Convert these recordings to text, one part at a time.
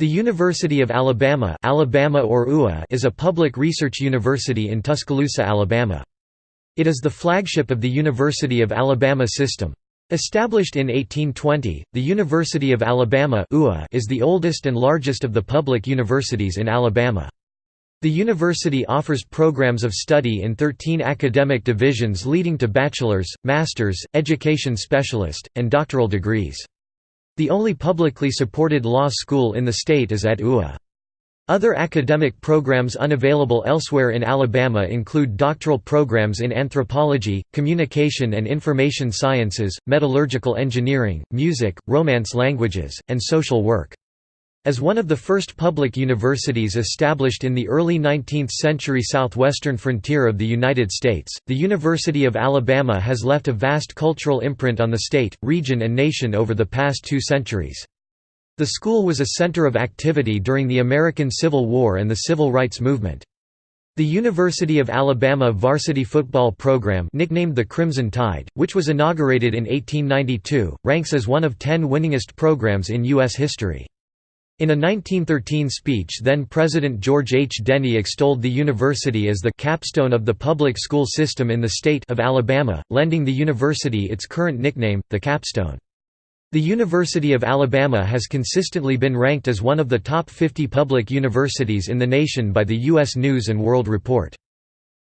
The University of Alabama, Alabama or UA is a public research university in Tuscaloosa, Alabama. It is the flagship of the University of Alabama system. Established in 1820, the University of Alabama is the oldest and largest of the public universities in Alabama. The university offers programs of study in 13 academic divisions leading to bachelor's, master's, education specialist, and doctoral degrees. The only publicly supported law school in the state is at UA. Other academic programs unavailable elsewhere in Alabama include doctoral programs in anthropology, communication and information sciences, metallurgical engineering, music, Romance languages, and social work. As one of the first public universities established in the early 19th century southwestern frontier of the United States, the University of Alabama has left a vast cultural imprint on the state, region and nation over the past two centuries. The school was a center of activity during the American Civil War and the Civil Rights Movement. The University of Alabama varsity football program nicknamed the Crimson Tide, which was inaugurated in 1892, ranks as one of ten winningest programs in U.S. history. In a 1913 speech then-President George H. Denny extolled the university as the «capstone of the public school system in the state of Alabama, lending the university its current nickname, the Capstone. The University of Alabama has consistently been ranked as one of the top 50 public universities in the nation by the U.S. News & World Report.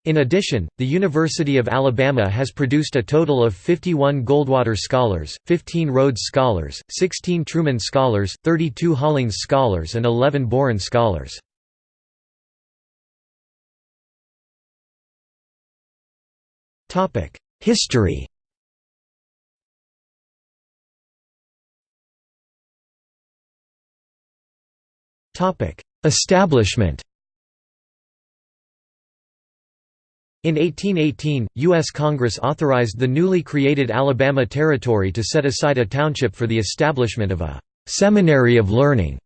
In addition, the University of Alabama has produced a total of 51 Goldwater Scholars, 15 Rhodes Scholars, 16 Truman Scholars, 32 Hollings Scholars and 11 Boren Scholars. History Establishment In 1818, U.S. Congress authorized the newly created Alabama Territory to set aside a township for the establishment of a «seminary of learning».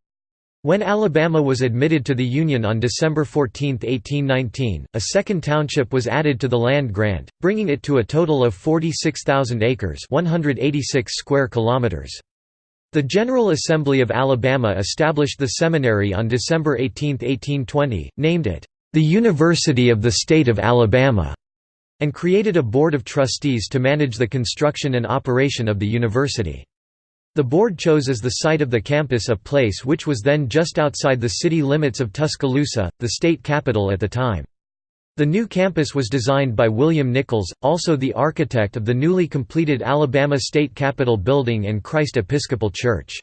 When Alabama was admitted to the Union on December 14, 1819, a second township was added to the land grant, bringing it to a total of 46,000 acres 186 square kilometers. The General Assembly of Alabama established the seminary on December 18, 1820, named it, the University of the State of Alabama, and created a board of trustees to manage the construction and operation of the university. The board chose as the site of the campus a place which was then just outside the city limits of Tuscaloosa, the state capital at the time. The new campus was designed by William Nichols, also the architect of the newly completed Alabama State Capitol Building and Christ Episcopal Church.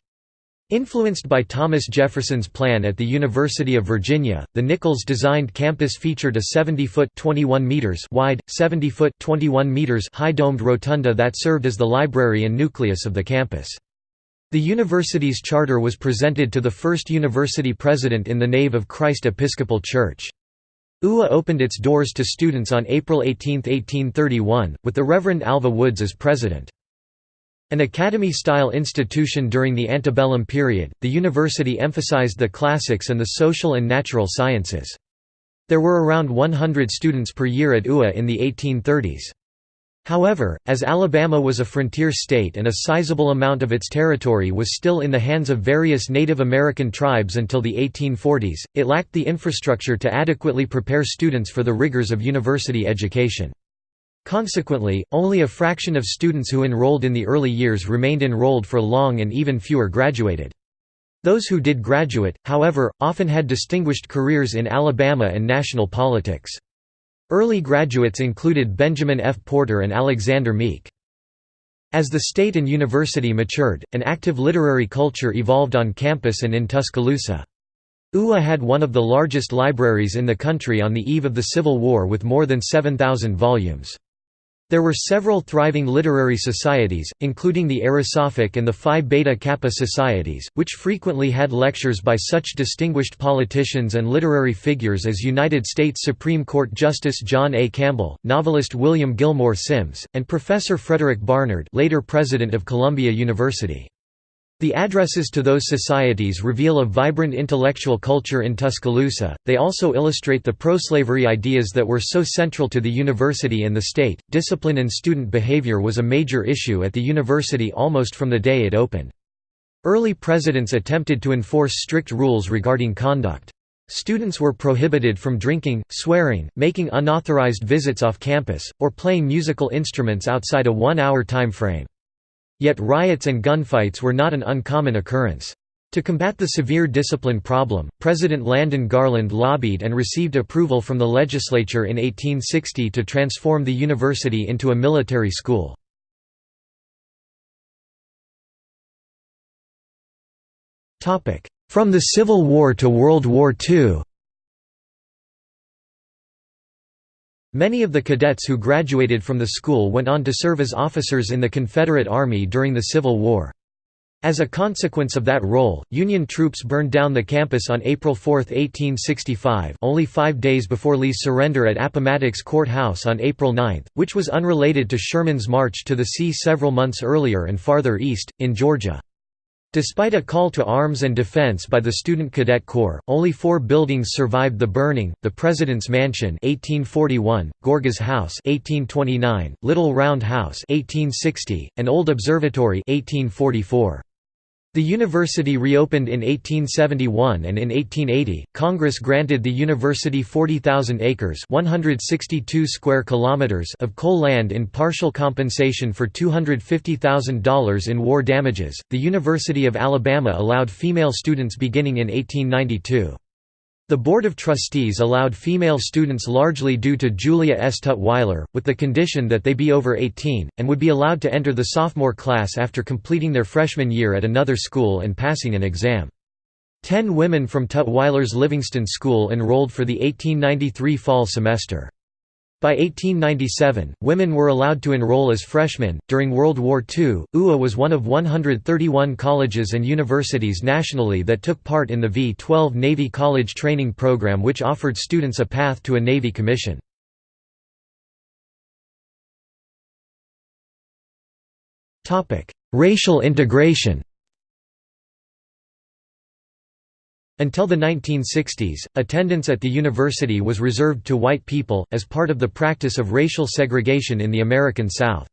Influenced by Thomas Jefferson's plan at the University of Virginia, the Nichols-designed campus featured a 70-foot (21 meters) wide, 70-foot (21 meters) high domed rotunda that served as the library and nucleus of the campus. The university's charter was presented to the first university president in the nave of Christ Episcopal Church. UA opened its doors to students on April 18, 1831, with the Reverend Alva Woods as president. An academy-style institution during the antebellum period, the university emphasized the classics and the social and natural sciences. There were around 100 students per year at UA in the 1830s. However, as Alabama was a frontier state and a sizable amount of its territory was still in the hands of various Native American tribes until the 1840s, it lacked the infrastructure to adequately prepare students for the rigors of university education. Consequently, only a fraction of students who enrolled in the early years remained enrolled for long and even fewer graduated. Those who did graduate, however, often had distinguished careers in Alabama and national politics. Early graduates included Benjamin F. Porter and Alexander Meek. As the state and university matured, an active literary culture evolved on campus and in Tuscaloosa. UA had one of the largest libraries in the country on the eve of the Civil War with more than 7,000 volumes. There were several thriving literary societies, including the Erosophic and the Phi Beta Kappa societies, which frequently had lectures by such distinguished politicians and literary figures as United States Supreme Court Justice John A. Campbell, novelist William Gilmore Simms, and Professor Frederick Barnard later president of Columbia University. The addresses to those societies reveal a vibrant intellectual culture in Tuscaloosa, they also illustrate the pro-slavery ideas that were so central to the university and the state. Discipline and student behavior was a major issue at the university almost from the day it opened. Early presidents attempted to enforce strict rules regarding conduct. Students were prohibited from drinking, swearing, making unauthorized visits off campus, or playing musical instruments outside a one-hour time frame. Yet riots and gunfights were not an uncommon occurrence. To combat the severe discipline problem, President Landon Garland lobbied and received approval from the legislature in 1860 to transform the university into a military school. From the Civil War to World War II Many of the cadets who graduated from the school went on to serve as officers in the Confederate Army during the Civil War. As a consequence of that role, Union troops burned down the campus on April 4, 1865 only five days before Lee's surrender at Appomattox Court House on April 9, which was unrelated to Sherman's march to the sea several months earlier and farther east, in Georgia. Despite a call to arms and defense by the Student Cadet Corps, only four buildings survived the burning, the President's Mansion 1841, Gorgas House 1829, Little Round House 1860, and Old Observatory 1844. The university reopened in 1871 and in 1880, Congress granted the university 40,000 acres 162 square kilometers of coal land in partial compensation for $250,000 in war damages. The University of Alabama allowed female students beginning in 1892. The Board of Trustees allowed female students largely due to Julia S. Tutwiler, with the condition that they be over 18, and would be allowed to enter the sophomore class after completing their freshman year at another school and passing an exam. Ten women from Tutwiler's Livingston School enrolled for the 1893 fall semester. By 1897, women were allowed to enroll as freshmen. During World War II, UA was one of 131 colleges and universities nationally that took part in the V 12 Navy College Training Program, which offered students a path to a Navy commission. Racial integration Until the 1960s, attendance at the university was reserved to white people, as part of the practice of racial segregation in the American South.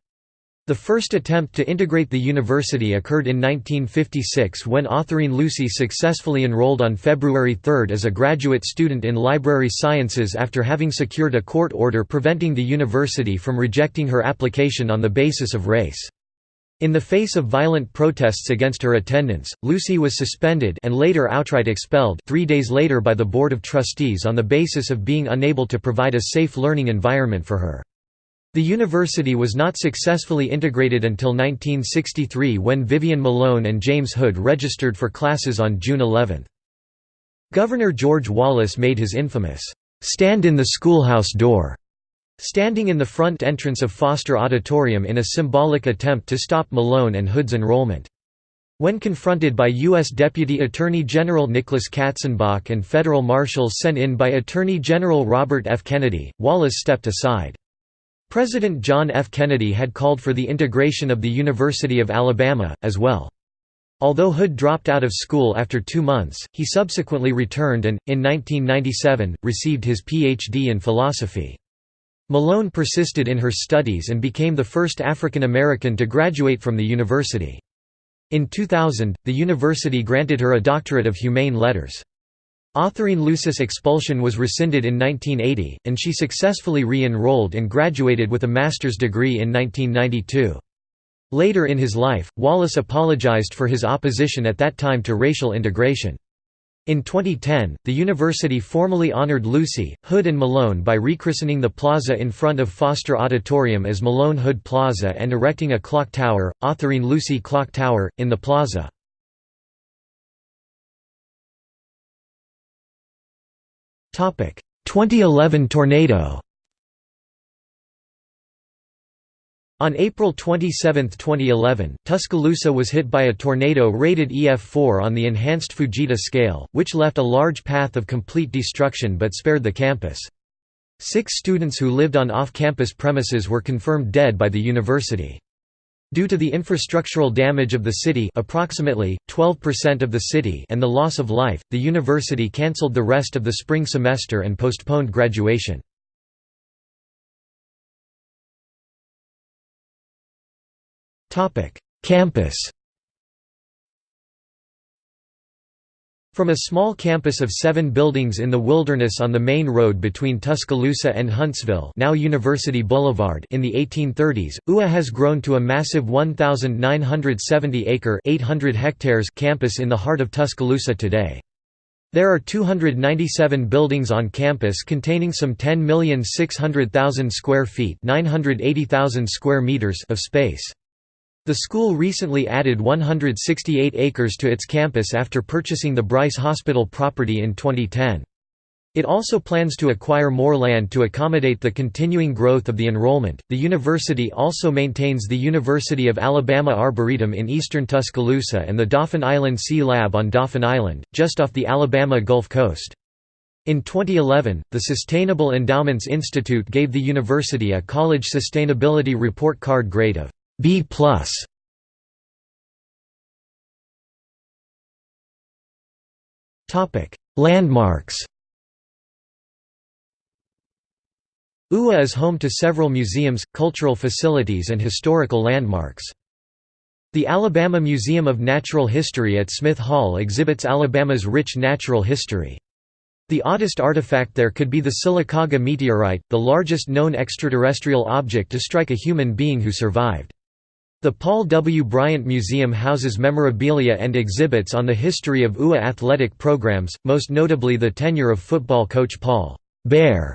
The first attempt to integrate the university occurred in 1956 when Autherine Lucy successfully enrolled on February 3 as a graduate student in library sciences after having secured a court order preventing the university from rejecting her application on the basis of race. In the face of violent protests against her attendance, Lucy was suspended and later outright expelled three days later by the Board of Trustees on the basis of being unable to provide a safe learning environment for her. The university was not successfully integrated until 1963 when Vivian Malone and James Hood registered for classes on June 11. Governor George Wallace made his infamous, "'Stand in the schoolhouse door' Standing in the front entrance of Foster Auditorium in a symbolic attempt to stop Malone and Hood's enrollment. When confronted by U.S. Deputy Attorney General Nicholas Katzenbach and federal marshals sent in by Attorney General Robert F. Kennedy, Wallace stepped aside. President John F. Kennedy had called for the integration of the University of Alabama, as well. Although Hood dropped out of school after two months, he subsequently returned and, in 1997, received his Ph.D. in philosophy. Malone persisted in her studies and became the first African American to graduate from the university. In 2000, the university granted her a doctorate of humane letters. Autherine Lucy's expulsion was rescinded in 1980, and she successfully re-enrolled and graduated with a master's degree in 1992. Later in his life, Wallace apologized for his opposition at that time to racial integration. In 2010, the university formally honored Lucy, Hood and Malone by rechristening the plaza in front of Foster Auditorium as Malone Hood Plaza and erecting a clock tower, Autherine Lucy Clock Tower, in the plaza. Topic: 2011 tornado. On April 27, 2011, Tuscaloosa was hit by a tornado rated EF4 on the enhanced Fujita scale, which left a large path of complete destruction but spared the campus. Six students who lived on off-campus premises were confirmed dead by the university. Due to the infrastructural damage of the city approximately, 12% of the city and the loss of life, the university cancelled the rest of the spring semester and postponed graduation. Campus From a small campus of seven buildings in the wilderness on the main road between Tuscaloosa and Huntsville now University Boulevard in the 1830s, UA has grown to a massive 1,970-acre 800 hectares campus in the heart of Tuscaloosa today. There are 297 buildings on campus containing some 10,600,000 square feet 980,000 square meters of space. The school recently added 168 acres to its campus after purchasing the Bryce Hospital property in 2010. It also plans to acquire more land to accommodate the continuing growth of the enrollment. The university also maintains the University of Alabama Arboretum in eastern Tuscaloosa and the Dauphin Island Sea Lab on Dauphin Island, just off the Alabama Gulf Coast. In 2011, the Sustainable Endowments Institute gave the university a College Sustainability Report Card grade of B+. Topic: Landmarks. UA is home to several museums, cultural facilities and historical landmarks. The Alabama Museum of Natural History at Smith Hall exhibits Alabama's rich natural history. The oddest artifact there could be the Sylacauga meteorite, the largest known extraterrestrial object to strike a human being who survived. The Paul W. Bryant Museum houses memorabilia and exhibits on the history of UA athletic programs, most notably the tenure of football coach Paul Bear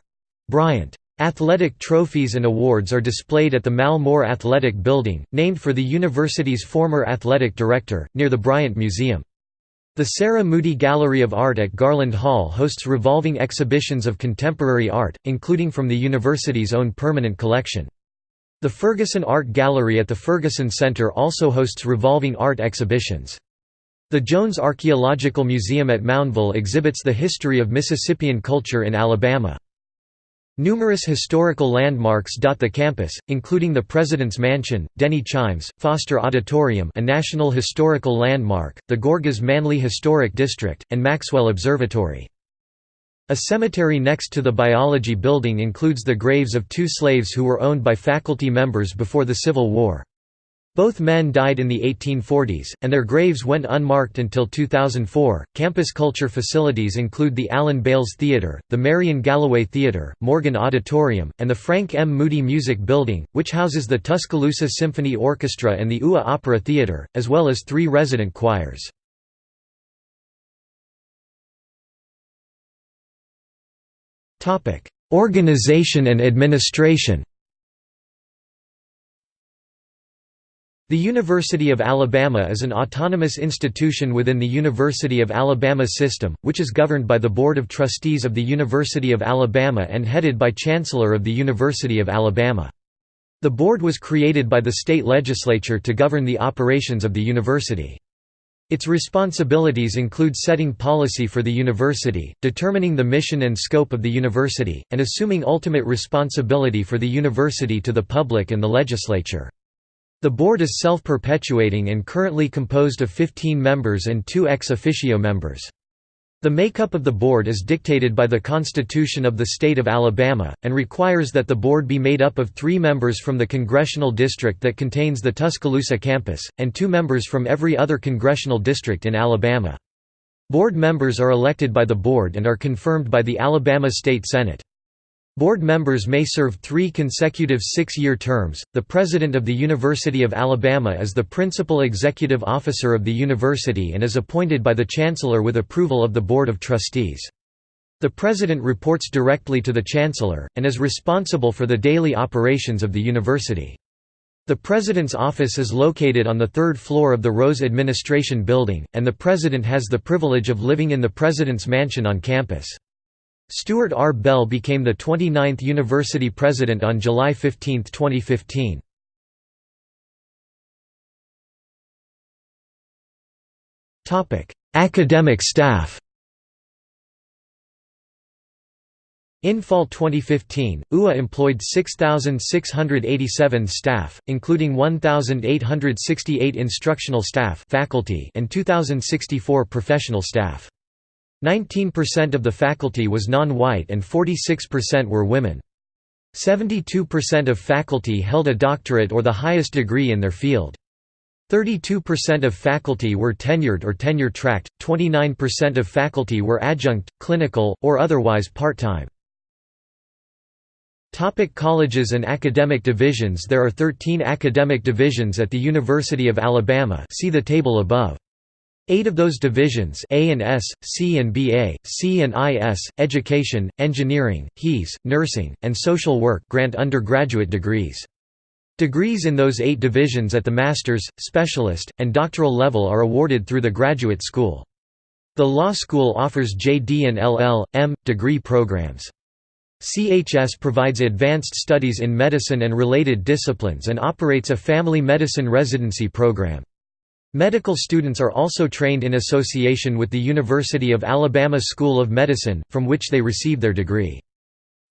Bryant. Athletic trophies and awards are displayed at the Mal Moore Athletic Building, named for the university's former athletic director, near the Bryant Museum. The Sarah Moody Gallery of Art at Garland Hall hosts revolving exhibitions of contemporary art, including from the university's own permanent collection. The Ferguson Art Gallery at the Ferguson Center also hosts revolving art exhibitions. The Jones Archaeological Museum at Moundville exhibits the history of Mississippian culture in Alabama. Numerous historical landmarks dot the campus, including the President's Mansion, Denny Chimes, Foster Auditorium a National Historical Landmark, the Gorgas Manly Historic District, and Maxwell Observatory. A cemetery next to the biology building includes the graves of two slaves who were owned by faculty members before the Civil War. Both men died in the 1840s, and their graves went unmarked until 2004. Campus culture facilities include the Allen Bales Theatre, the Marian Gallaway Theatre, Morgan Auditorium, and the Frank M. Moody Music Building, which houses the Tuscaloosa Symphony Orchestra and the UA Opera Theatre, as well as three resident choirs. Topic: Organization and administration. The University of Alabama is an autonomous institution within the University of Alabama system, which is governed by the Board of Trustees of the University of Alabama and headed by Chancellor of the University of Alabama. The board was created by the state legislature to govern the operations of the university. Its responsibilities include setting policy for the university, determining the mission and scope of the university, and assuming ultimate responsibility for the university to the public and the legislature. The board is self-perpetuating and currently composed of 15 members and two ex officio members. The makeup of the board is dictated by the Constitution of the State of Alabama, and requires that the board be made up of three members from the congressional district that contains the Tuscaloosa campus, and two members from every other congressional district in Alabama. Board members are elected by the board and are confirmed by the Alabama State Senate. Board members may serve three consecutive six-year terms. The president of the University of Alabama is the principal executive officer of the university and is appointed by the chancellor with approval of the Board of Trustees. The president reports directly to the chancellor, and is responsible for the daily operations of the university. The president's office is located on the third floor of the Rose Administration Building, and the president has the privilege of living in the president's mansion on campus. Stuart R. Bell became the 29th university president on July 15, 2015. Academic staff In fall 2015, UA employed 6,687 staff, including 1,868 instructional staff faculty and 2,064 professional staff. 19% of the faculty was non-white and 46% were women. 72% of faculty held a doctorate or the highest degree in their field. 32% of faculty were tenured or tenure-tracked, 29% of faculty were adjunct, clinical, or otherwise part-time. Topic colleges and academic divisions There are 13 academic divisions at the University of Alabama see the table above. Eight of those divisions A and S, C and BA, C and IS, Education, Engineering, HES, Nursing, and Social Work grant undergraduate degrees. Degrees in those eight divisions at the master's, specialist, and doctoral level are awarded through the graduate school. The law school offers JD and LL.M. degree programs. CHS provides advanced studies in medicine and related disciplines and operates a family medicine residency program. Medical students are also trained in association with the University of Alabama School of Medicine, from which they receive their degree.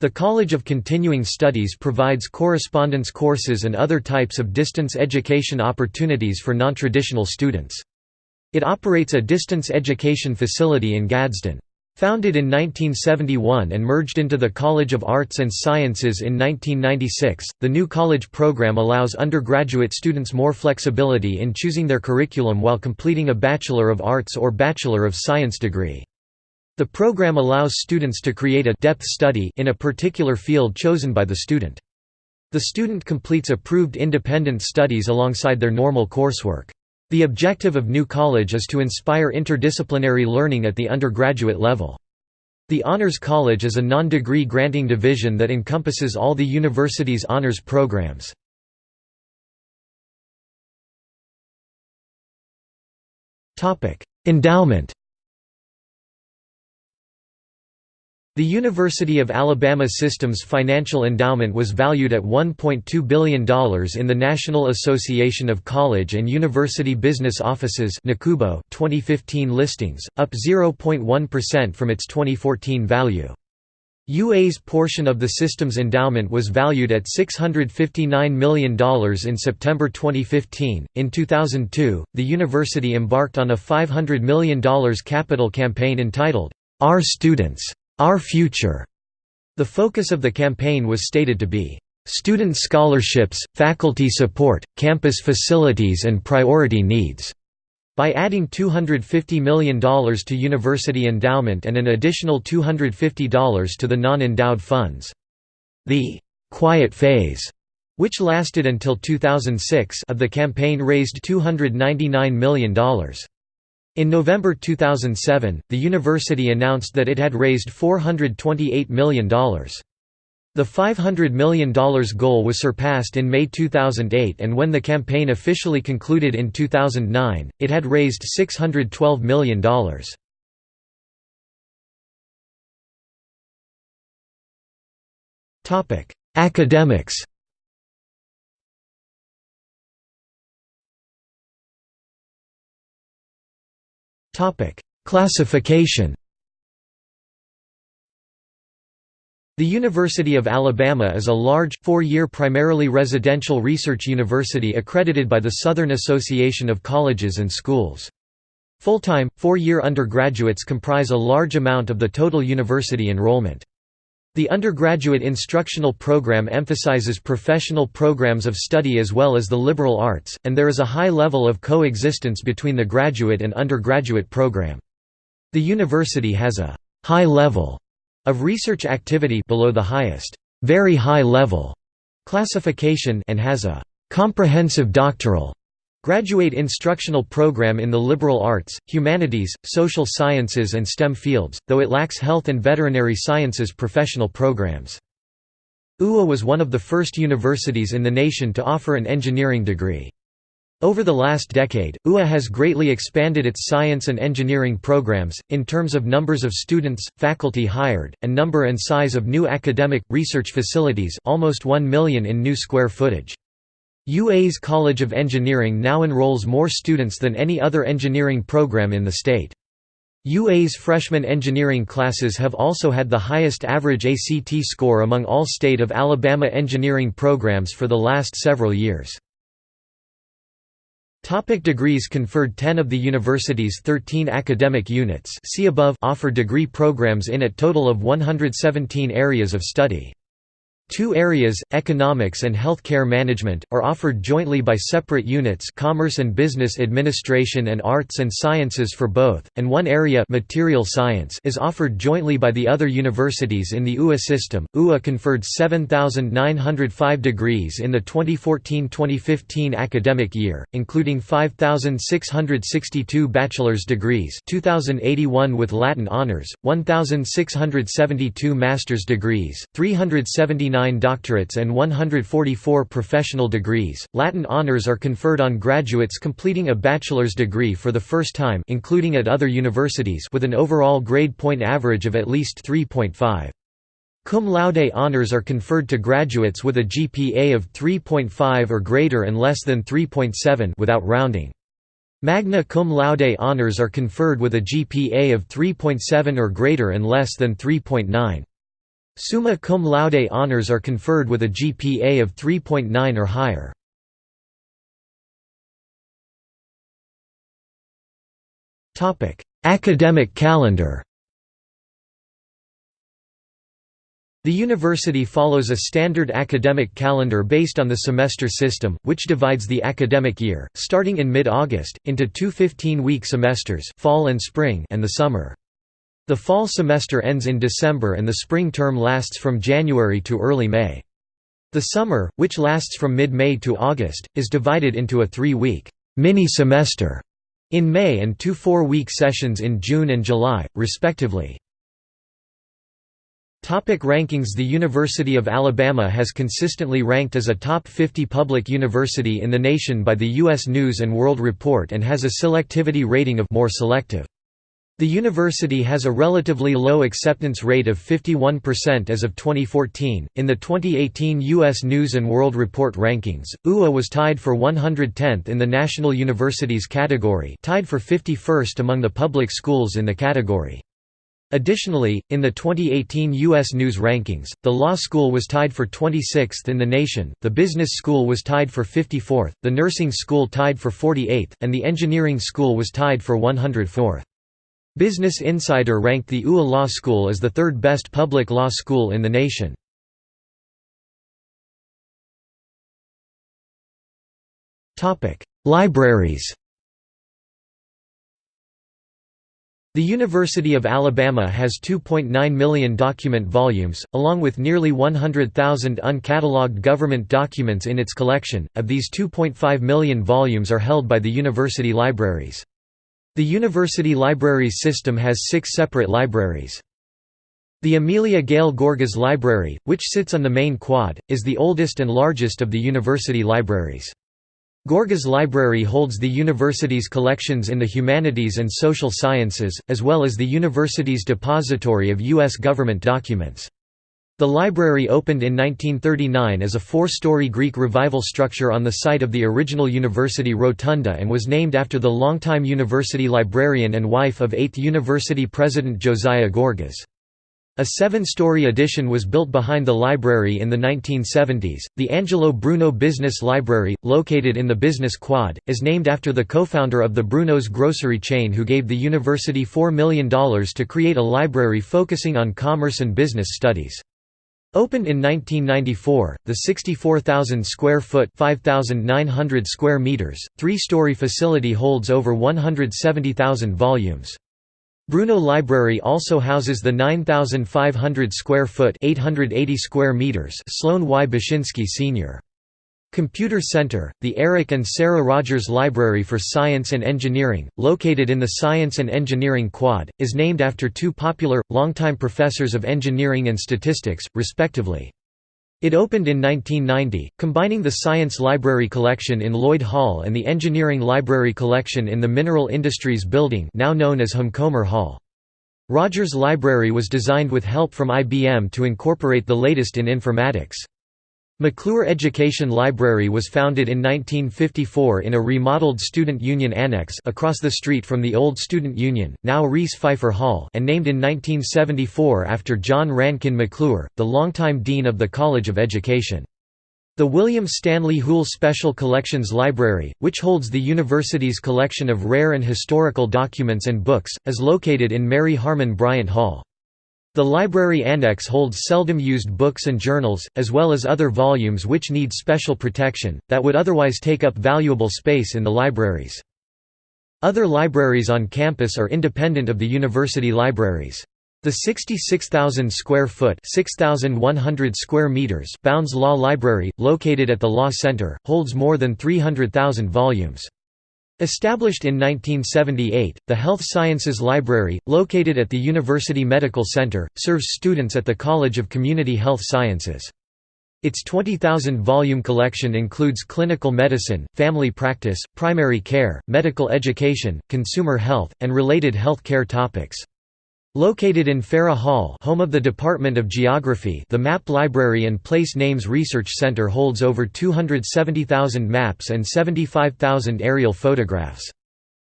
The College of Continuing Studies provides correspondence courses and other types of distance education opportunities for nontraditional students. It operates a distance education facility in Gadsden. Founded in 1971 and merged into the College of Arts and Sciences in 1996, the new college program allows undergraduate students more flexibility in choosing their curriculum while completing a Bachelor of Arts or Bachelor of Science degree. The program allows students to create a depth study in a particular field chosen by the student. The student completes approved independent studies alongside their normal coursework. The objective of New College is to inspire interdisciplinary learning at the undergraduate level. The Honors College is a non-degree granting division that encompasses all the university's honors programs. Endowment The University of Alabama System's financial endowment was valued at $1.2 billion in the National Association of College and University Business Offices 2015 listings, up 0.1% from its 2014 value. UA's portion of the system's endowment was valued at $659 million in September 2015. In 2002, the university embarked on a $500 million capital campaign entitled, Our Students our Future. The focus of the campaign was stated to be, "...student scholarships, faculty support, campus facilities and priority needs." By adding $250 million to university endowment and an additional $250 to the non-endowed funds. The «quiet phase» which lasted until 2006 of the campaign raised $299 million. In November 2007, the university announced that it had raised $428 million. The $500 million goal was surpassed in May 2008 and when the campaign officially concluded in 2009, it had raised $612 million. Academics Classification The University of Alabama is a large, four-year primarily residential research university accredited by the Southern Association of Colleges and Schools. Full-time, four-year undergraduates comprise a large amount of the total university enrollment. The undergraduate instructional program emphasizes professional programs of study as well as the liberal arts, and there is a high level of coexistence between the graduate and undergraduate program. The university has a high level of research activity below the highest, very high level classification and has a comprehensive doctoral Graduate instructional program in the liberal arts, humanities, social sciences and STEM fields, though it lacks health and veterinary sciences professional programs. UA was one of the first universities in the nation to offer an engineering degree. Over the last decade, UA has greatly expanded its science and engineering programs, in terms of numbers of students, faculty hired, and number and size of new academic, research facilities almost 1 million in new square footage. UA's College of Engineering now enrolls more students than any other engineering program in the state. UA's freshman engineering classes have also had the highest average ACT score among all state of Alabama engineering programs for the last several years. Topic degrees conferred 10 of the university's 13 academic units see above offer degree programs in a total of 117 areas of study. Two areas, economics and healthcare management, are offered jointly by separate units Commerce and Business Administration and Arts and Sciences for both, and one area material science is offered jointly by the other universities in the UA system. UA conferred 7,905 degrees in the 2014-2015 academic year, including 5,662 bachelor's degrees 2,081 with Latin honors, 1,672 master's degrees, 379 doctorates and 144 professional degrees. Latin honors are conferred on graduates completing a bachelor's degree for the first time including at other universities with an overall grade point average of at least 3.5. Cum laude honors are conferred to graduates with a GPA of 3.5 or greater and less than 3.7 without rounding. Magna cum laude honors are conferred with a GPA of 3.7 or greater and less than 3.9. Summa cum laude honors are conferred with a GPA of 3.9 or higher. Academic calendar The university follows a standard academic calendar based on the semester system, which divides the academic year, starting in mid-August, into two 15-week semesters fall and, spring and the summer. The fall semester ends in December and the spring term lasts from January to early May. The summer, which lasts from mid-May to August, is divided into a three-week mini-semester in May and two four-week sessions in June and July, respectively. Topic rankings The University of Alabama has consistently ranked as a top 50 public university in the nation by the U.S. News & World Report and has a selectivity rating of more selective. The university has a relatively low acceptance rate of 51% as of 2014. In the 2018 U.S. News and World Report rankings, UA was tied for 110th in the National Universities category, tied for 51st among the public schools in the category. Additionally, in the 2018 U.S. News rankings, the law school was tied for 26th in the nation, the business school was tied for 54th, the nursing school tied for 48th, and the engineering school was tied for 104th. Business Insider ranked the UA Law School as the third best public law school in the nation. Libraries The University of Alabama has 2.9 million document volumes, along with nearly 100,000 uncatalogued government documents in its collection. Of these 2.5 million volumes are held by the university libraries. The university library system has six separate libraries. The Amelia Gail Gorgas Library, which sits on the main quad, is the oldest and largest of the university libraries. Gorgas Library holds the university's collections in the humanities and social sciences, as well as the university's depository of U.S. government documents. The library opened in 1939 as a four-story Greek Revival structure on the site of the original university rotunda and was named after the longtime university librarian and wife of 8th University President Josiah Gorgas. A seven-story addition was built behind the library in the 1970s. The Angelo Bruno Business Library, located in the Business Quad, is named after the co-founder of the Bruno's grocery chain who gave the university $4 million to create a library focusing on commerce and business studies. Opened in 1994, the 64,000 square foot (5,900 square meters, three-story facility holds over 170,000 volumes. Bruno Library also houses the 9,500 square foot (880 square meters) Sloan Y. Bashinsky Sr. Computer Center, the Eric and Sarah Rogers Library for Science and Engineering, located in the Science and Engineering Quad, is named after two popular, longtime professors of engineering and statistics, respectively. It opened in 1990, combining the Science Library Collection in Lloyd Hall and the Engineering Library Collection in the Mineral Industries Building now known as Homcomer Hall. Rogers Library was designed with help from IBM to incorporate the latest in informatics. McClure Education Library was founded in 1954 in a remodeled Student Union Annex across the street from the old Student Union, now Reese Phifer Hall and named in 1974 after John Rankin McClure, the longtime Dean of the College of Education. The William Stanley Hoole Special Collections Library, which holds the university's collection of rare and historical documents and books, is located in Mary Harmon Bryant Hall. The library annex holds seldom used books and journals, as well as other volumes which need special protection, that would otherwise take up valuable space in the libraries. Other libraries on campus are independent of the university libraries. The 66,000 square foot (6,100 square meters) Bounds Law Library, located at the Law Center, holds more than 300,000 volumes. Established in 1978, the Health Sciences Library, located at the University Medical Center, serves students at the College of Community Health Sciences. Its 20,000-volume collection includes clinical medicine, family practice, primary care, medical education, consumer health, and related health care topics. Located in Farrah Hall home of the Department of Geography the Map Library and Place Names Research Center holds over 270,000 maps and 75,000 aerial photographs.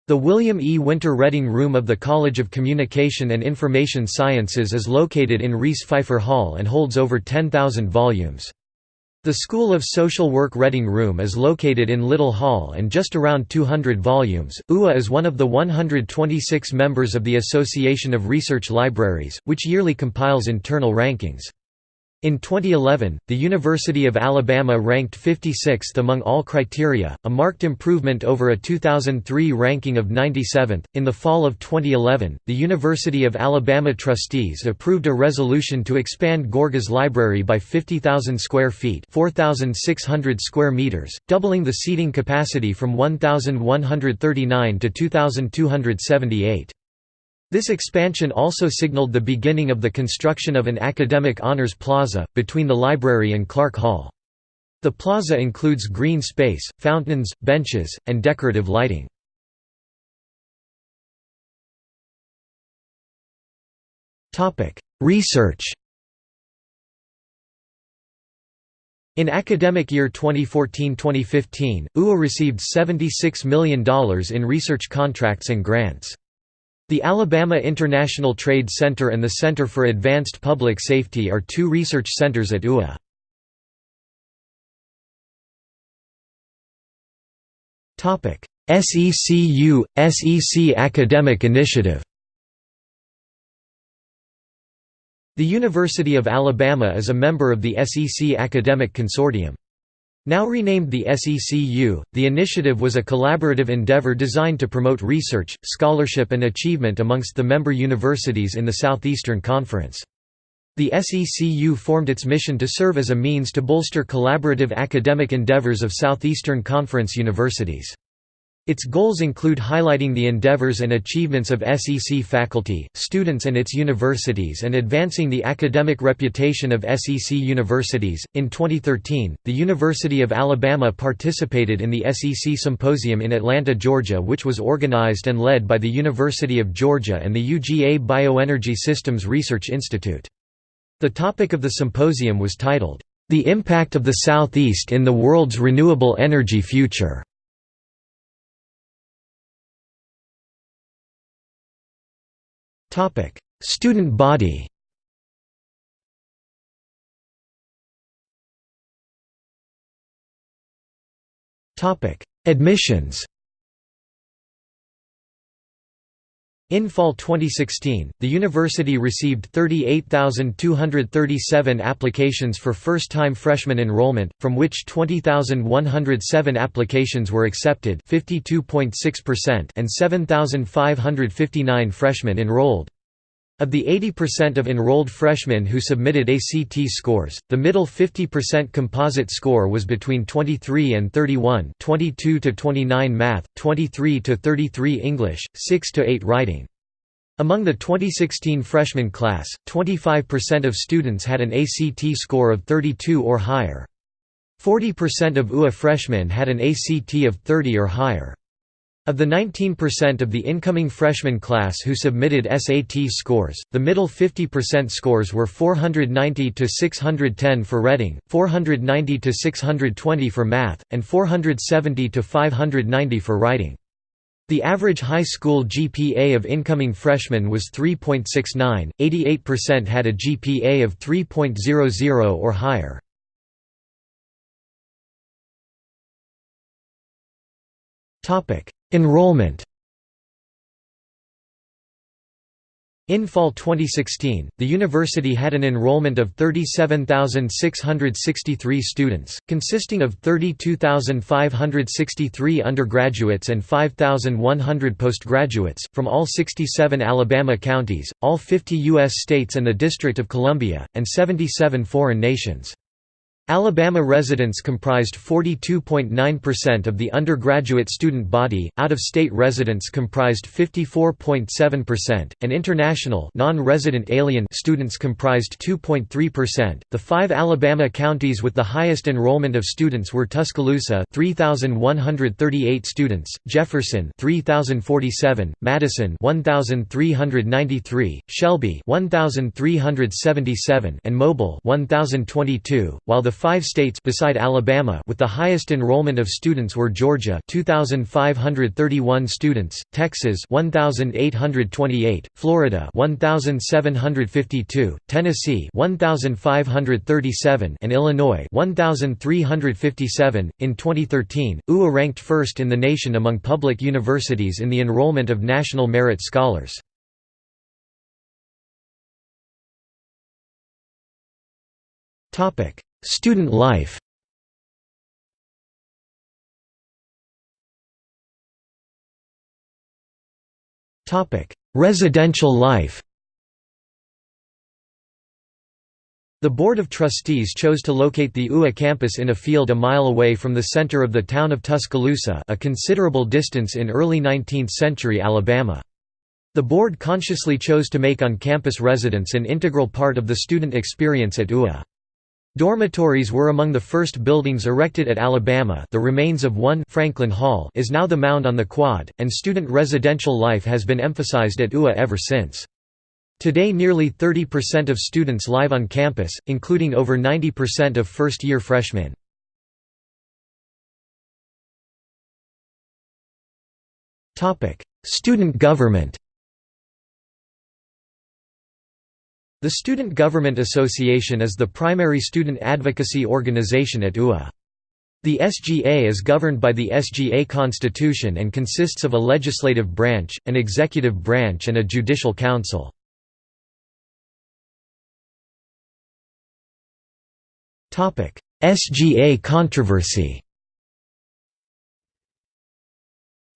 The William E. Winter Reading Room of the College of Communication and Information Sciences is located in Reese Phifer Hall and holds over 10,000 volumes. The School of Social Work Reading Room is located in Little Hall and just around 200 volumes. UA is one of the 126 members of the Association of Research Libraries, which yearly compiles internal rankings. In 2011, the University of Alabama ranked 56th among all criteria, a marked improvement over a 2003 ranking of 97th. In the fall of 2011, the University of Alabama trustees approved a resolution to expand Gorgas Library by 50,000 square feet, 4,600 square meters, doubling the seating capacity from 1,139 to 2,278. This expansion also signaled the beginning of the construction of an academic honors plaza, between the library and Clark Hall. The plaza includes green space, fountains, benches, and decorative lighting. Research In academic year 2014-2015, UA received $76 million in research contracts and grants. The Alabama International Trade Center and the Center for Advanced Public Safety are two research centers at UA. SECU – SEC Academic Initiative The University of Alabama is a member of the SEC Academic Consortium. Now renamed the SECU, the initiative was a collaborative endeavor designed to promote research, scholarship and achievement amongst the member universities in the Southeastern Conference. The SECU formed its mission to serve as a means to bolster collaborative academic endeavors of Southeastern Conference universities. Its goals include highlighting the endeavors and achievements of SEC faculty, students, and its universities and advancing the academic reputation of SEC universities. In 2013, the University of Alabama participated in the SEC Symposium in Atlanta, Georgia, which was organized and led by the University of Georgia and the UGA Bioenergy Systems Research Institute. The topic of the symposium was titled, The Impact of the Southeast in the World's Renewable Energy Future. Student body. Admissions In fall 2016, the university received 38,237 applications for first-time freshman enrollment, from which 20,107 applications were accepted and 7,559 freshmen enrolled. Of the 80% of enrolled freshmen who submitted ACT scores, the middle 50% composite score was between 23 and 31 22 to 29 math, 23 to 33 English, 6 to 8 writing. Among the 2016 freshman class, 25% of students had an ACT score of 32 or higher. 40% of UA freshmen had an ACT of 30 or higher. Of the 19% of the incoming freshman class who submitted SAT scores, the middle 50% scores were 490 to 610 for reading, 490 to 620 for math, and 470 to 590 for writing. The average high school GPA of incoming freshmen was 3.69, 88% had a GPA of 3.00 or higher. Topic: Enrollment In fall 2016, the university had an enrollment of 37,663 students, consisting of 32,563 undergraduates and 5,100 postgraduates, from all 67 Alabama counties, all 50 U.S. states and the District of Columbia, and 77 foreign nations. Alabama residents comprised 42.9% of the undergraduate student body, out-of-state residents comprised 54.7%, and international non-resident alien students comprised 2.3%. The five Alabama counties with the highest enrollment of students were Tuscaloosa 3,138 students, Jefferson 3,047, Madison 1,393, Shelby 1,377, and Mobile 1,022, while the five states beside Alabama with the highest enrollment of students were Georgia 2531 students, Texas 1828, Florida 1752, Tennessee 1537 and Illinois 1357. In 2013, UA ranked first in the nation among public universities in the enrollment of national merit scholars. Topic: Student life Residential life The Board of Trustees chose to locate the UA campus in a field a mile away from the center of the town of Tuscaloosa a considerable distance in early 19th-century Alabama. The board consciously chose to make on-campus residence an integral part of the student experience at UA. Dormitories were among the first buildings erected at Alabama the remains of one Franklin Hall is now the Mound on the Quad, and student residential life has been emphasized at UA ever since. Today nearly 30% of students live on campus, including over 90% of first-year freshmen. Student government The Student Government Association is the primary student advocacy organization at UA. The SGA is governed by the SGA Constitution and consists of a legislative branch, an executive branch and a judicial council. SGA controversy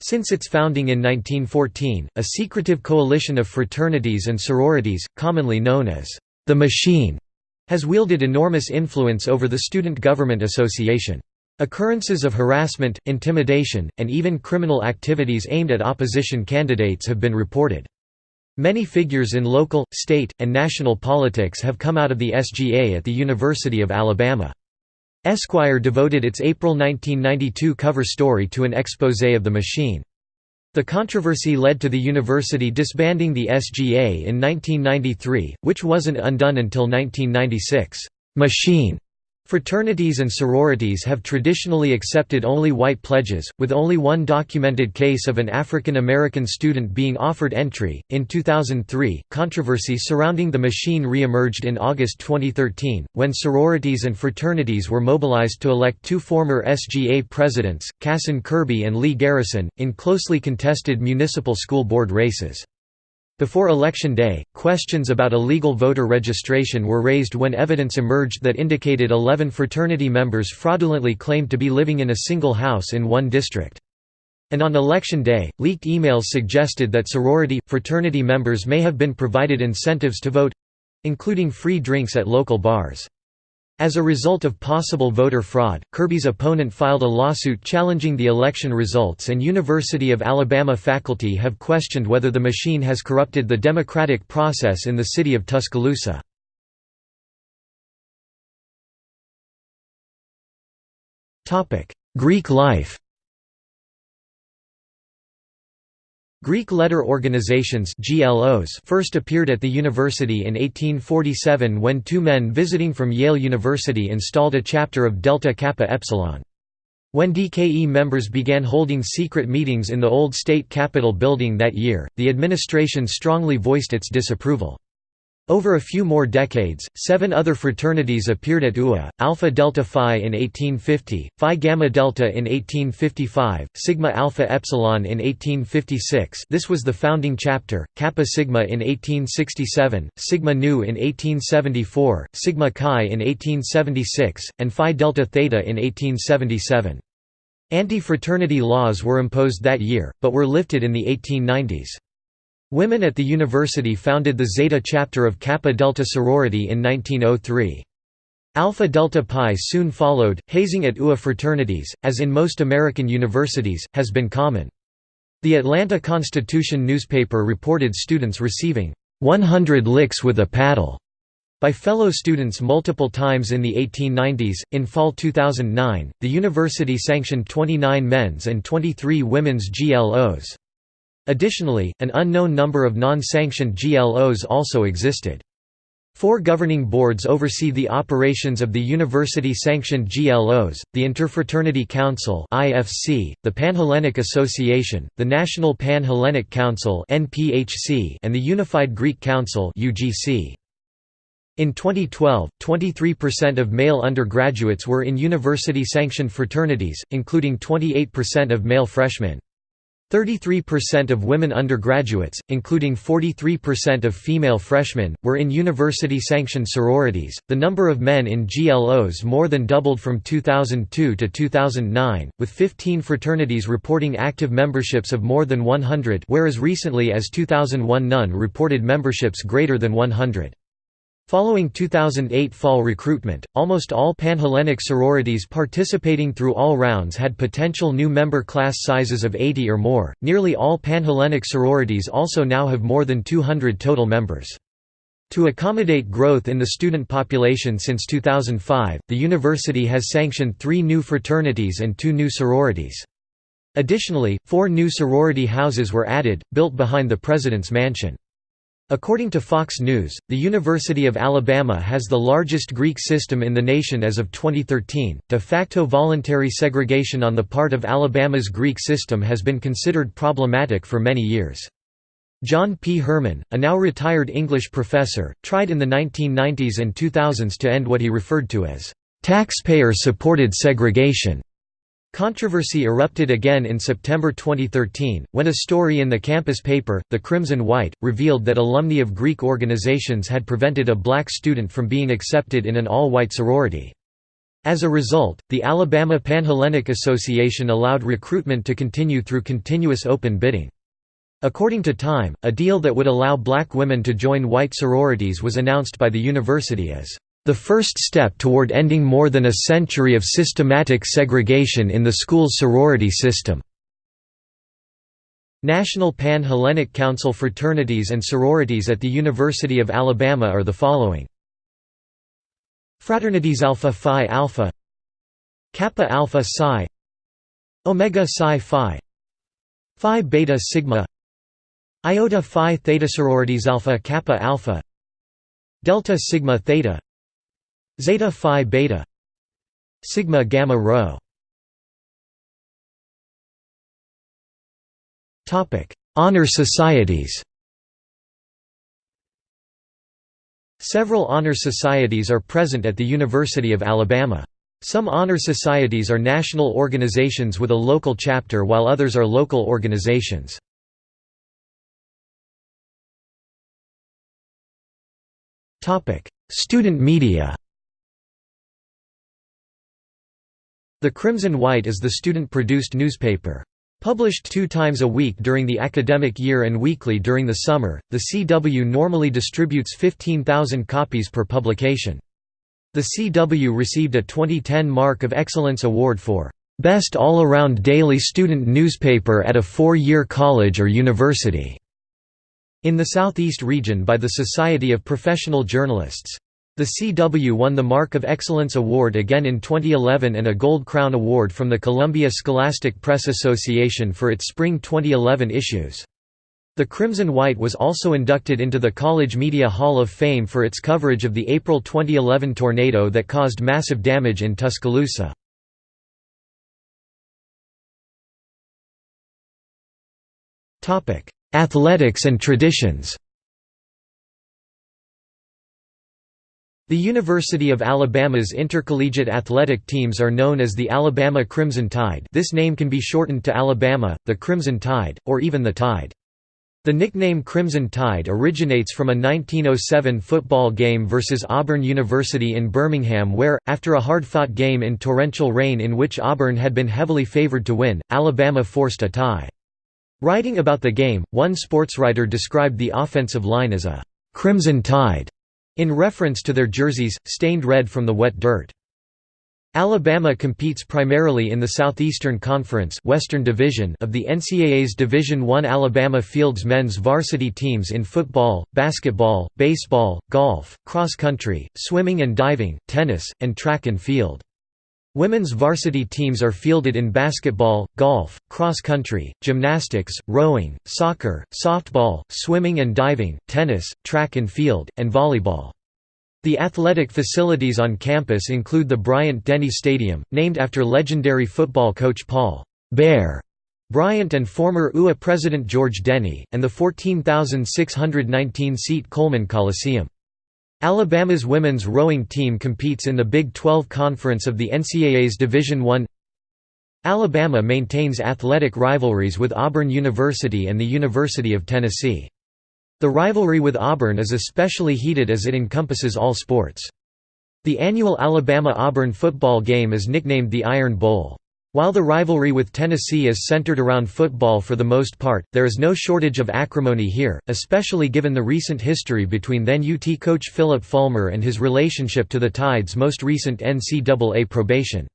Since its founding in 1914, a secretive coalition of fraternities and sororities, commonly known as the Machine, has wielded enormous influence over the Student Government Association. Occurrences of harassment, intimidation, and even criminal activities aimed at opposition candidates have been reported. Many figures in local, state, and national politics have come out of the SGA at the University of Alabama. Esquire devoted its April 1992 cover story to an exposé of the machine. The controversy led to the university disbanding the SGA in 1993, which wasn't undone until 1996. Machine Fraternities and sororities have traditionally accepted only white pledges, with only one documented case of an African American student being offered entry. In 2003, controversy surrounding the machine re-emerged in August 2013, when sororities and fraternities were mobilized to elect two former SGA presidents, Cason Kirby and Lee Garrison, in closely contested municipal school board races. Before Election Day, questions about illegal voter registration were raised when evidence emerged that indicated 11 fraternity members fraudulently claimed to be living in a single house in one district. And on Election Day, leaked emails suggested that sorority, fraternity members may have been provided incentives to vote—including free drinks at local bars. As a result of possible voter fraud, Kirby's opponent filed a lawsuit challenging the election results and University of Alabama faculty have questioned whether the machine has corrupted the democratic process in the city of Tuscaloosa. Greek life Greek letter organizations GLOs first appeared at the university in 1847 when two men visiting from Yale University installed a chapter of Delta Kappa Epsilon. When DKE members began holding secret meetings in the old state capitol building that year, the administration strongly voiced its disapproval. Over a few more decades, seven other fraternities appeared at UA, Alpha Delta Phi in 1850, Phi Gamma Delta in 1855, Sigma Alpha Epsilon in 1856 this was the founding chapter, Kappa Sigma in 1867, Sigma Nu in 1874, Sigma Chi in 1876, and Phi Delta Theta in 1877. Anti-fraternity laws were imposed that year, but were lifted in the 1890s. Women at the university founded the Zeta chapter of Kappa Delta sorority in 1903. Alpha Delta Pi soon followed. Hazing at UA fraternities, as in most American universities, has been common. The Atlanta Constitution newspaper reported students receiving 100 licks with a paddle by fellow students multiple times in the 1890s. In fall 2009, the university sanctioned 29 men's and 23 women's GLOs. Additionally, an unknown number of non-sanctioned GLOs also existed. Four governing boards oversee the operations of the university-sanctioned GLOs, the Interfraternity Council the Panhellenic Association, the National Pan-Hellenic Council and the Unified Greek Council. In 2012, 23% of male undergraduates were in university-sanctioned fraternities, including 28% of male freshmen. 33% of women undergraduates, including 43% of female freshmen, were in university sanctioned sororities. The number of men in GLOs more than doubled from 2002 to 2009, with 15 fraternities reporting active memberships of more than 100, whereas recently as 2001 none reported memberships greater than 100. Following 2008 fall recruitment, almost all Panhellenic sororities participating through all rounds had potential new member class sizes of 80 or more. Nearly all Panhellenic sororities also now have more than 200 total members. To accommodate growth in the student population since 2005, the university has sanctioned three new fraternities and two new sororities. Additionally, four new sorority houses were added, built behind the President's Mansion. According to Fox News, the University of Alabama has the largest Greek system in the nation as of 2013. De facto voluntary segregation on the part of Alabama's Greek system has been considered problematic for many years. John P. Herman, a now retired English professor, tried in the 1990s and 2000s to end what he referred to as taxpayer supported segregation. Controversy erupted again in September 2013, when a story in the campus paper, The Crimson White, revealed that alumni of Greek organizations had prevented a black student from being accepted in an all-white sorority. As a result, the Alabama Panhellenic Association allowed recruitment to continue through continuous open bidding. According to Time, a deal that would allow black women to join white sororities was announced by the university as the first step toward ending more than a century of systematic segregation in the school's sorority system. National Pan-Hellenic Council fraternities and sororities at the University of Alabama are the following. Fraternities Alpha Phi Alpha Kappa Alpha Psi Omega Psi Phi Phi Beta Sigma Iota Phi Theta Sororities Alpha Kappa Alpha Delta Sigma Theta Zeta Phi Beta Sigma Gamma Rho Topic: Honor societies. Several honor societies are present at the University of Alabama. Some honor societies are national organizations with a local chapter while others are local organizations. Student media The Crimson White is the student-produced newspaper. Published two times a week during the academic year and weekly during the summer, the CW normally distributes 15,000 copies per publication. The CW received a 2010 Mark of Excellence Award for "...best all-around daily student newspaper at a four-year college or university." in the Southeast region by the Society of Professional Journalists. The CW won the Mark of Excellence Award again in 2011 and a Gold Crown Award from the Columbia Scholastic Press Association for its spring 2011 issues. The Crimson White was also inducted into the College Media Hall of Fame for its coverage of the April 2011 tornado that caused massive damage in Tuscaloosa. Athletics and traditions The University of Alabama's intercollegiate athletic teams are known as the Alabama Crimson Tide this name can be shortened to Alabama, the Crimson Tide, or even the Tide. The nickname Crimson Tide originates from a 1907 football game versus Auburn University in Birmingham where, after a hard-fought game in torrential rain in which Auburn had been heavily favored to win, Alabama forced a tie. Writing about the game, one sportswriter described the offensive line as a «Crimson Tide» in reference to their jerseys, stained red from the wet dirt. Alabama competes primarily in the Southeastern Conference Western Division of the NCAA's Division I. Alabama fields men's varsity teams in football, basketball, baseball, golf, cross country, swimming and diving, tennis, and track and field. Women's varsity teams are fielded in basketball, golf, cross country, gymnastics, rowing, soccer, softball, swimming and diving, tennis, track and field, and volleyball. The athletic facilities on campus include the Bryant-Denny Stadium, named after legendary football coach Paul Bear Bryant and former UA president George Denny, and the 14,619-seat Coleman Coliseum. Alabama's women's rowing team competes in the Big 12 Conference of the NCAA's Division I. Alabama maintains athletic rivalries with Auburn University and the University of Tennessee. The rivalry with Auburn is especially heated as it encompasses all sports. The annual Alabama-Auburn football game is nicknamed the Iron Bowl. While the rivalry with Tennessee is centered around football for the most part, there is no shortage of acrimony here, especially given the recent history between then UT coach Philip Fulmer and his relationship to the Tide's most recent NCAA probation.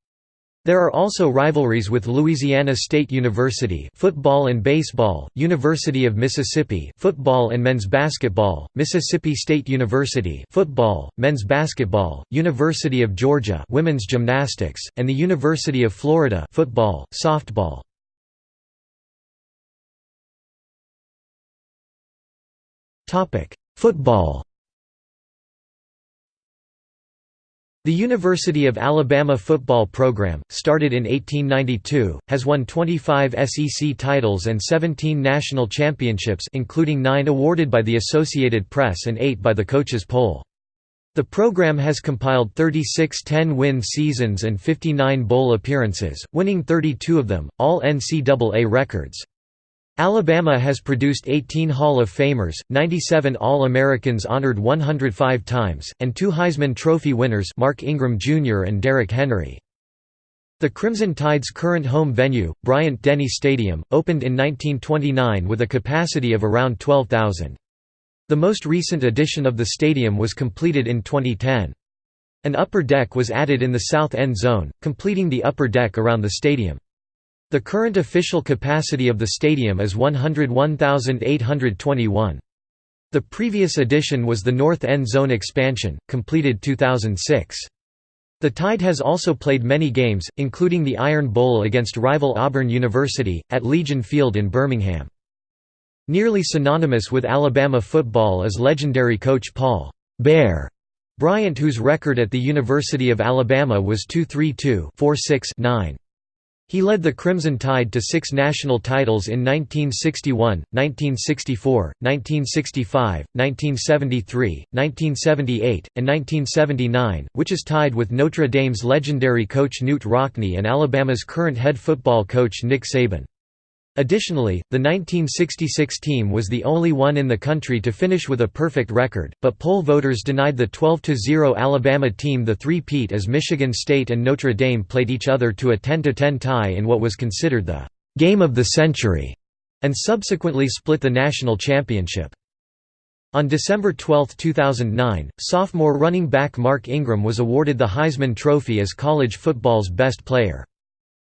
There are also rivalries with Louisiana State University football and baseball, University of Mississippi football and men's basketball, Mississippi State University football, men's basketball, University of Georgia women's gymnastics, and the University of Florida football, softball. Football The University of Alabama football program, started in 1892, has won 25 SEC titles and 17 national championships including nine awarded by the Associated Press and eight by the Coaches Poll. The program has compiled 36 10-win seasons and 59 bowl appearances, winning 32 of them, all NCAA records. Alabama has produced 18 Hall of Famers, 97 All-Americans honored 105 times, and two Heisman Trophy winners Mark Ingram Jr. and Derrick Henry. The Crimson Tide's current home venue, Bryant-Denny Stadium, opened in 1929 with a capacity of around 12,000. The most recent addition of the stadium was completed in 2010. An upper deck was added in the south end zone, completing the upper deck around the stadium. The current official capacity of the stadium is 101,821. The previous addition was the North End Zone expansion, completed 2006. The Tide has also played many games, including the Iron Bowl against rival Auburn University, at Legion Field in Birmingham. Nearly synonymous with Alabama football is legendary coach Paul Bear Bryant whose record at the University of Alabama was 232-46-9. He led the Crimson Tide to six national titles in 1961, 1964, 1965, 1973, 1978, and 1979, which is tied with Notre Dame's legendary coach Knute Rockne and Alabama's current head football coach Nick Saban. Additionally, the 1966 team was the only one in the country to finish with a perfect record, but poll voters denied the 12–0 Alabama team the three-peat as Michigan State and Notre Dame played each other to a 10–10 tie in what was considered the «game of the century» and subsequently split the national championship. On December 12, 2009, sophomore running back Mark Ingram was awarded the Heisman Trophy as college football's best player.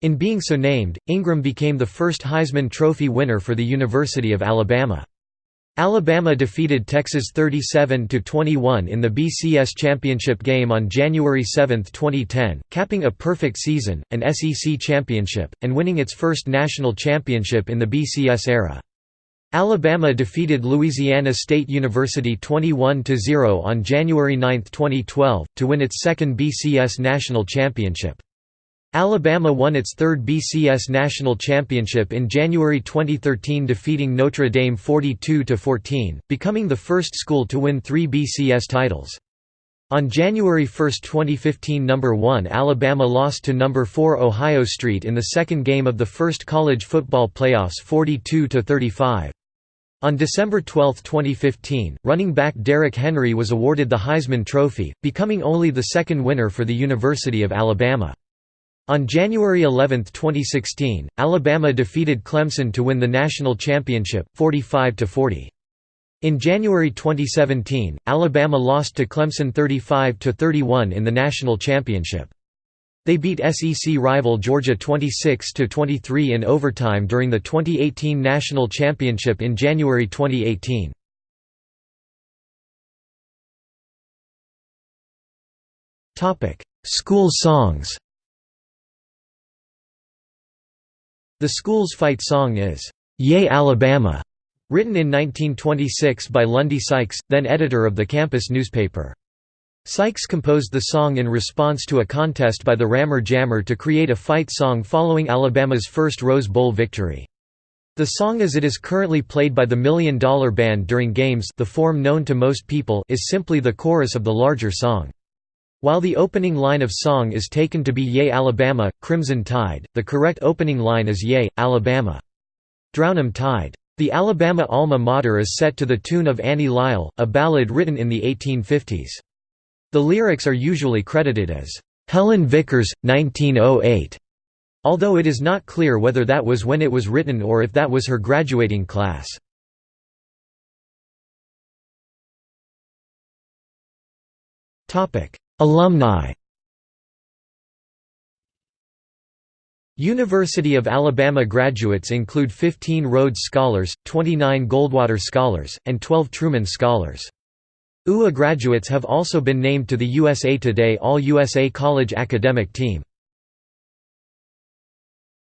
In being so named, Ingram became the first Heisman Trophy winner for the University of Alabama. Alabama defeated Texas 37–21 in the BCS championship game on January 7, 2010, capping a perfect season, an SEC championship, and winning its first national championship in the BCS era. Alabama defeated Louisiana State University 21–0 on January 9, 2012, to win its second BCS national championship. Alabama won its third BCS national championship in January 2013 defeating Notre Dame 42–14, becoming the first school to win three BCS titles. On January 1, 2015 number 1 Alabama lost to number 4 Ohio State in the second game of the first college football playoffs 42–35. On December 12, 2015, running back Derrick Henry was awarded the Heisman Trophy, becoming only the second winner for the University of Alabama. On January 11, 2016, Alabama defeated Clemson to win the national championship, 45–40. In January 2017, Alabama lost to Clemson 35–31 in the national championship. They beat SEC rival Georgia 26–23 in overtime during the 2018 national championship in January 2018. School songs The school's fight song is, "'Yea Alabama' Written in 1926 by Lundy Sykes, then editor of the campus newspaper. Sykes composed the song in response to a contest by the Rammer Jammer to create a fight song following Alabama's first Rose Bowl victory. The song as it is currently played by the Million Dollar Band during games the form known to most people is simply the chorus of the larger song. While the opening line of song is taken to be Yea Alabama, Crimson Tide, the correct opening line is Yea, Alabama. Drown 'em Tide. The Alabama alma mater is set to the tune of Annie Lisle, a ballad written in the 1850s. The lyrics are usually credited as, "'Helen Vickers, 1908", although it is not clear whether that was when it was written or if that was her graduating class. Alumni University of Alabama graduates include 15 Rhodes Scholars, 29 Goldwater Scholars, and 12 Truman Scholars. UA graduates have also been named to the USA Today All-USA College Academic Team.